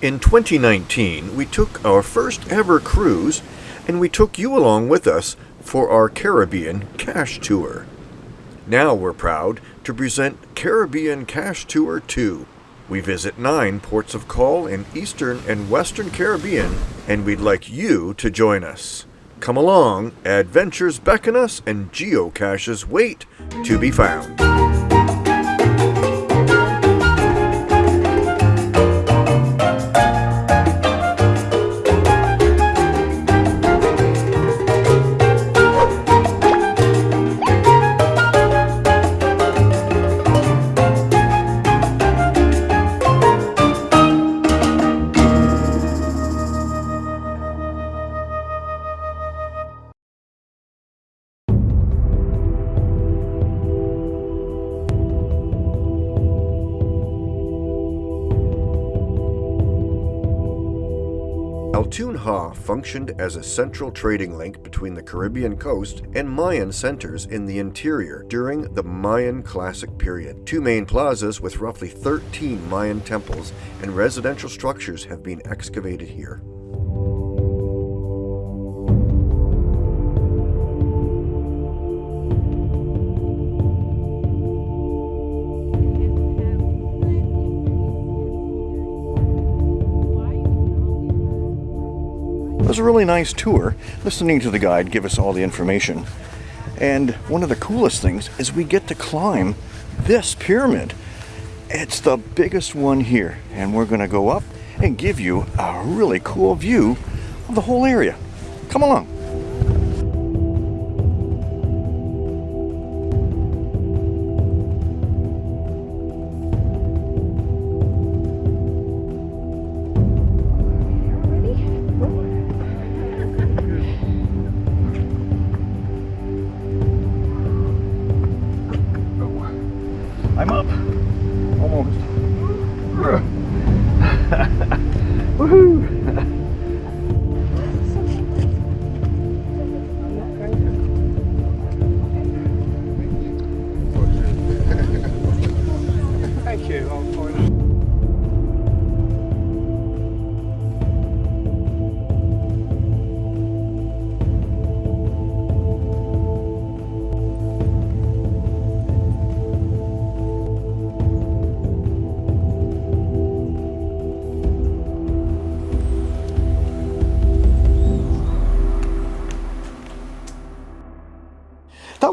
In 2019, we took our first ever cruise and we took you along with us for our Caribbean Cash Tour. Now we're proud to present Caribbean Cash Tour 2. We visit nine ports of call in Eastern and Western Caribbean, and we'd like you to join us. Come along, adventures beckon us, and geocaches wait to be found. Altun Ha functioned as a central trading link between the Caribbean coast and Mayan centers in the interior during the Mayan Classic period. Two main plazas with roughly 13 Mayan temples and residential structures have been excavated here. It was a really nice tour, listening to the guide give us all the information. And one of the coolest things is we get to climb this pyramid. It's the biggest one here, and we're going to go up and give you a really cool view of the whole area. Come along.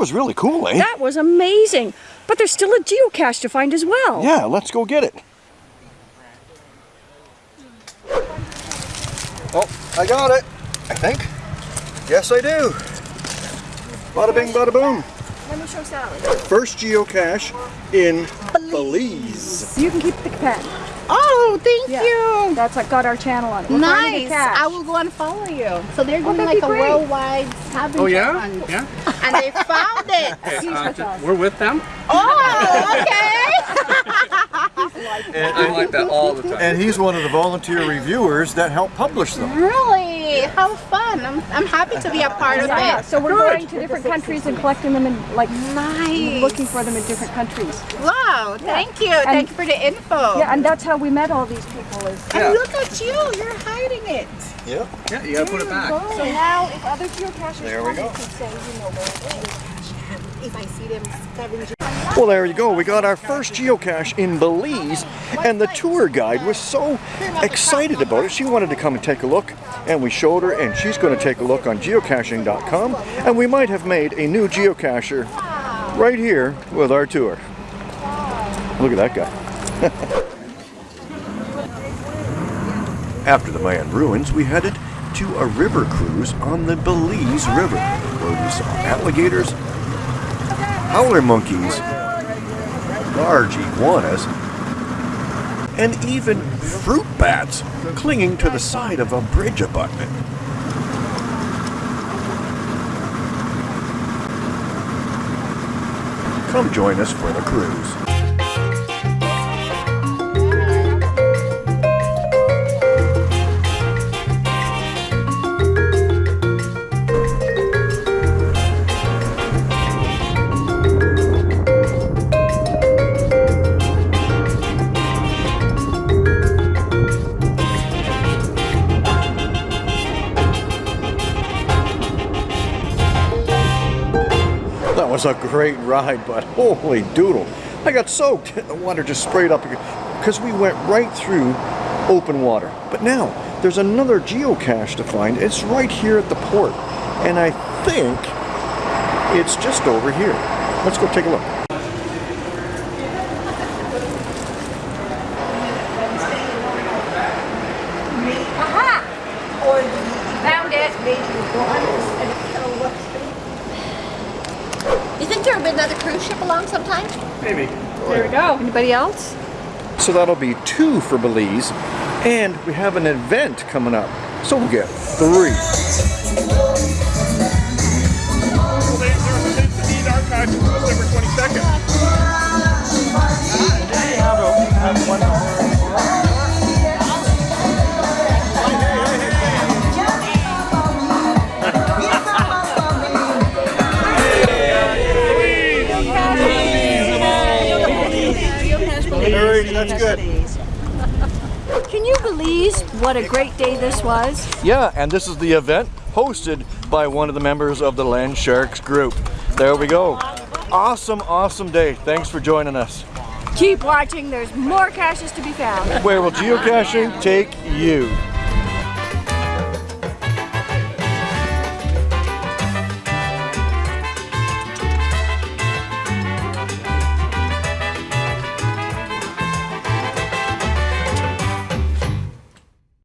Was really cool, eh? That was amazing. But there's still a geocache to find as well. Yeah, let's go get it. Oh, I got it. I think. Yes, I do. Bada bing, bada boom. Let me show Sally. First geocache in Belize. You can keep the pen. Oh, thank Yeah. you. That's what got our channel on. We're Nice. I will go and follow you. So they're doing that'd like a great. worldwide scavenger Oh yeah? hunt. Yeah? And they found it. He's Uh, with we're with them. Oh, okay. I'm like that all the time. And he's one of the volunteer reviewers that help publish them. really? How fun. I'm, I'm happy to be a part of Yeah, it. so we're Good. going to different countries and collecting them and like Nice. looking for them in different countries. Wow, thank you. thank you for the info. Yeah, and that's how we met all these people. Is And look at you. You're hiding it. Yep. Yeah, you gotta put it back. so now if other geocachers There we go. can say you know where it is. If I see them scavenging. Well, there you go. We got our first geocache in Belize, and the tour guide was so excited about it. She wanted to come and take a look, and we showed her, and she's going to take a look on geocaching.com, and we might have made a new geocacher right here with our tour. Look at that guy. After the Mayan ruins, we headed to a river cruise on the Belize River, where we saw alligators, howler monkeys, large iguanas, and even fruit bats clinging to the side of a bridge abutment. Come join us for the cruise. Was a great ride, but holy doodle. I got soaked. The water just sprayed up because we went right through open water. But now, there's another geocache to find. It's right here at the port. And I think it's just over here. Let's go take a look. Found it. You think there will be another cruise ship along sometime? Maybe. There we go. Anybody else? So that'll be two for Belize. And we have an event coming up. So we'll get three. Archives December 22nd. That's good. Can you believe what a great day this was? Yeah, and this is the event hosted by one of the members of the Land Sharks group. There we go. Awesome, awesome day. Thanks for joining us. Keep watching. There's more caches to be found. Where will geocaching take you?